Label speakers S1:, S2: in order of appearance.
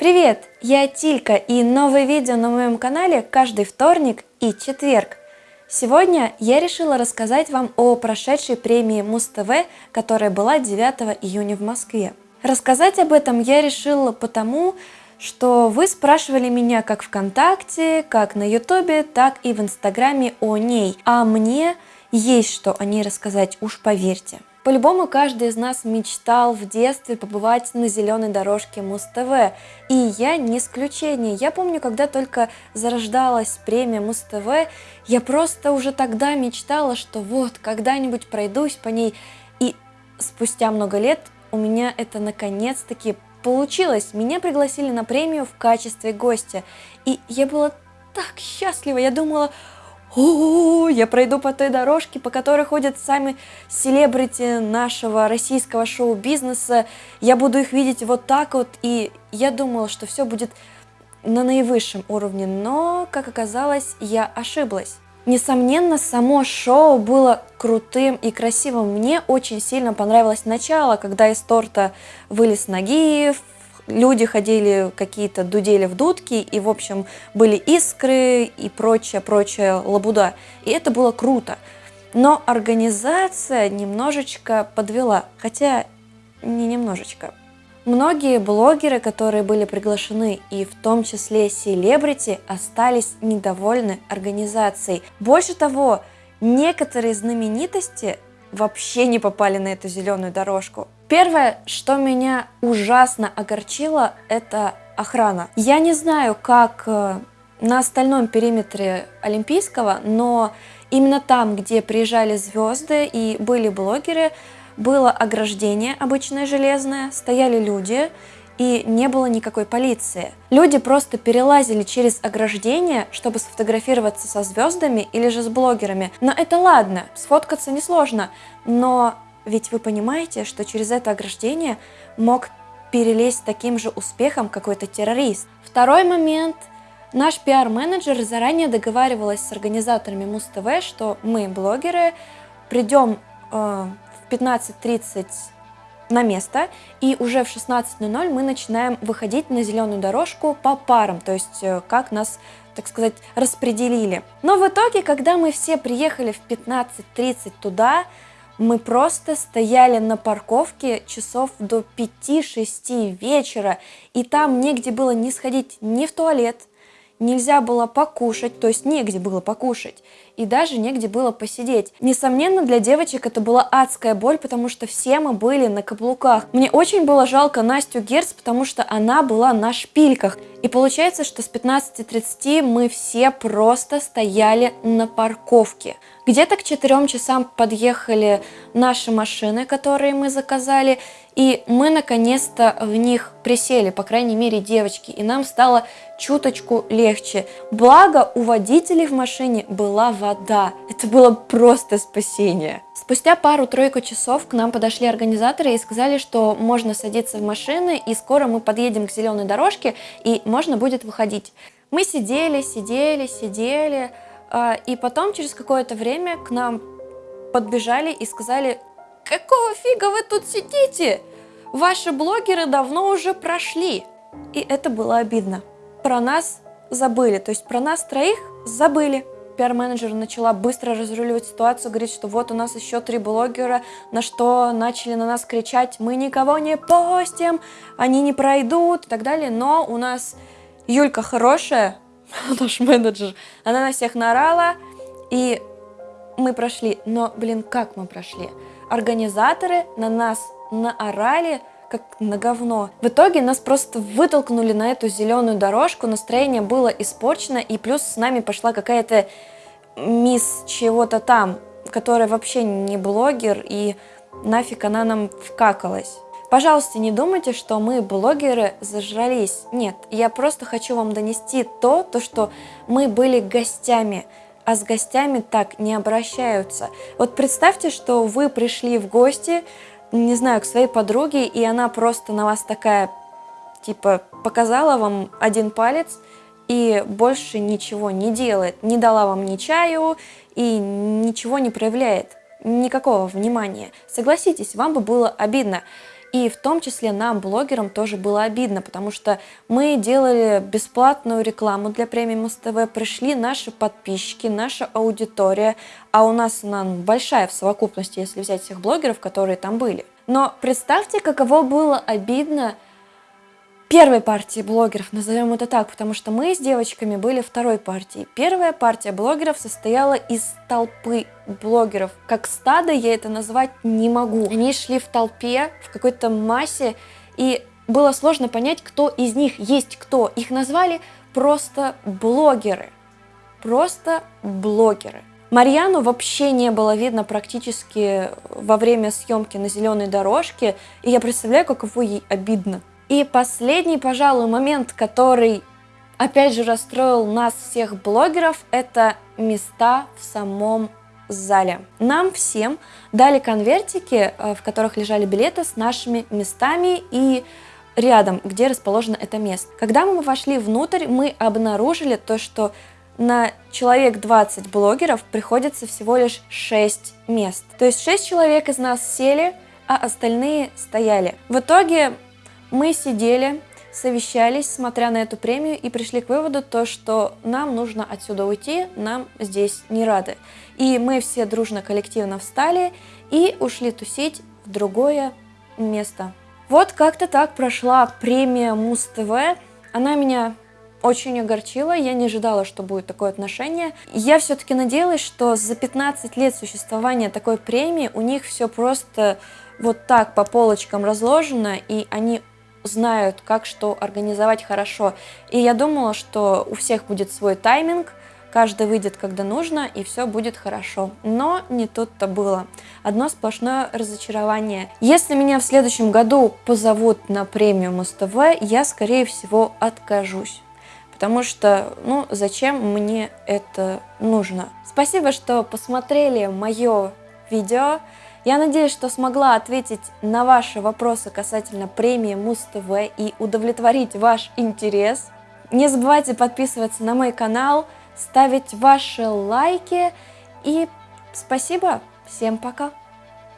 S1: Привет, я Тилька и новое видео на моем канале каждый вторник и четверг. Сегодня я решила рассказать вам о прошедшей премии Муз-ТВ, которая была 9 июня в Москве. Рассказать об этом я решила потому, что вы спрашивали меня как ВКонтакте, как на Ютубе, так и в Инстаграме о ней, а мне есть что о ней рассказать, уж поверьте. По-любому каждый из нас мечтал в детстве побывать на зеленой дорожке Муз-ТВ, и я не исключение. Я помню, когда только зарождалась премия Муз-ТВ, я просто уже тогда мечтала, что вот, когда-нибудь пройдусь по ней, и спустя много лет у меня это наконец-таки получилось. Меня пригласили на премию в качестве гостя, и я была так счастлива, я думала, о, я пройду по той дорожке, по которой ходят сами селебрити нашего российского шоу-бизнеса, я буду их видеть вот так вот, и я думала, что все будет на наивысшем уровне, но, как оказалось, я ошиблась. Несомненно, само шоу было крутым и красивым. Мне очень сильно понравилось начало, когда из торта вылез Нагиев, люди ходили какие-то дудели в дудки, и, в общем, были искры и прочая, прочая лабуда. И это было круто. Но организация немножечко подвела, хотя не немножечко. Многие блогеры, которые были приглашены, и в том числе селебрити, остались недовольны организацией. Больше того, некоторые знаменитости вообще не попали на эту зеленую дорожку. Первое, что меня ужасно огорчило, это охрана. Я не знаю, как э, на остальном периметре Олимпийского, но именно там, где приезжали звезды и были блогеры, было ограждение обычное железное, стояли люди, и не было никакой полиции. Люди просто перелазили через ограждение, чтобы сфотографироваться со звездами или же с блогерами. Но это ладно, сфоткаться несложно, но ведь вы понимаете, что через это ограждение мог перелезть таким же успехом какой-то террорист. Второй момент. Наш пиар-менеджер заранее договаривалась с организаторами Муз-ТВ, что мы, блогеры, придем э, в 15.30 на место, и уже в 16.00 мы начинаем выходить на зеленую дорожку по парам, то есть э, как нас, так сказать, распределили. Но в итоге, когда мы все приехали в 15.30 туда, мы просто стояли на парковке часов до 5-6 вечера, и там негде было не сходить ни в туалет, нельзя было покушать, то есть негде было покушать, и даже негде было посидеть. Несомненно, для девочек это была адская боль, потому что все мы были на каблуках. Мне очень было жалко Настю Герц, потому что она была на шпильках. И получается, что с 15.30 мы все просто стояли на парковке. Где-то к 4 часам подъехали наши машины, которые мы заказали, и мы наконец-то в них присели, по крайней мере девочки, и нам стало чуточку легче. Благо у водителей в машине была вода, это было просто спасение. Спустя пару-тройку часов к нам подошли организаторы и сказали, что можно садиться в машины, и скоро мы подъедем к зеленой дорожке, и можно будет выходить. Мы сидели, сидели, сидели, а, и потом через какое-то время к нам подбежали и сказали, какого фига вы тут сидите? Ваши блогеры давно уже прошли. И это было обидно. Про нас забыли, то есть про нас троих забыли. Пиар-менеджер начала быстро разруливать ситуацию, говорит, что вот у нас еще три блогера, на что начали на нас кричать, мы никого не постим, они не пройдут и так далее. Но у нас Юлька хорошая, наш менеджер, она на всех наорала, и мы прошли. Но, блин, как мы прошли? Организаторы на нас наорали, как на говно. В итоге нас просто вытолкнули на эту зеленую дорожку, настроение было испорчено, и плюс с нами пошла какая-то мисс чего-то там, которая вообще не блогер, и нафиг она нам вкакалась. Пожалуйста, не думайте, что мы, блогеры, зажрались. Нет, я просто хочу вам донести то, то что мы были гостями, а с гостями так не обращаются. Вот представьте, что вы пришли в гости, не знаю, к своей подруге, и она просто на вас такая, типа, показала вам один палец, и больше ничего не делает, не дала вам ни чаю, и ничего не проявляет, никакого внимания. Согласитесь, вам бы было обидно. И в том числе нам, блогерам, тоже было обидно, потому что мы делали бесплатную рекламу для премии Муз-ТВ, пришли наши подписчики, наша аудитория, а у нас она большая в совокупности, если взять всех блогеров, которые там были. Но представьте, каково было обидно первой партии блогеров, назовем это так, потому что мы с девочками были второй партией. Первая партия блогеров состояла из толпы блогеров. Как стадо я это назвать не могу. Они шли в толпе, в какой-то массе, и было сложно понять, кто из них есть кто. Их назвали просто блогеры. Просто блогеры. Марьяну вообще не было видно практически во время съемки на зеленой дорожке, и я представляю, каково ей обидно. И последний, пожалуй, момент, который опять же расстроил нас всех блогеров, это места в самом зале. Нам всем дали конвертики, э, в которых лежали билеты с нашими местами и рядом, где расположено это место. Когда мы вошли внутрь, мы обнаружили то, что на человек 20 блогеров приходится всего лишь 6 мест. То есть 6 человек из нас сели, а остальные стояли. В итоге мы сидели, совещались, смотря на эту премию, и пришли к выводу, то, что нам нужно отсюда уйти, нам здесь не рады. И мы все дружно, коллективно встали и ушли тусить в другое место. Вот как-то так прошла премия Муз-ТВ. Она меня очень огорчила, я не ожидала, что будет такое отношение. Я все-таки надеялась, что за 15 лет существования такой премии у них все просто вот так по полочкам разложено, и они знают, как что организовать хорошо. И я думала, что у всех будет свой тайминг, каждый выйдет, когда нужно, и все будет хорошо. Но не тут-то было. Одно сплошное разочарование. Если меня в следующем году позовут на премию Муз-ТВ, я, скорее всего, откажусь. Потому что, ну, зачем мне это нужно? Спасибо, что посмотрели мое видео. Я надеюсь, что смогла ответить на ваши вопросы касательно премии Муз-ТВ и удовлетворить ваш интерес. Не забывайте подписываться на мой канал, ставить ваши лайки и спасибо, всем пока!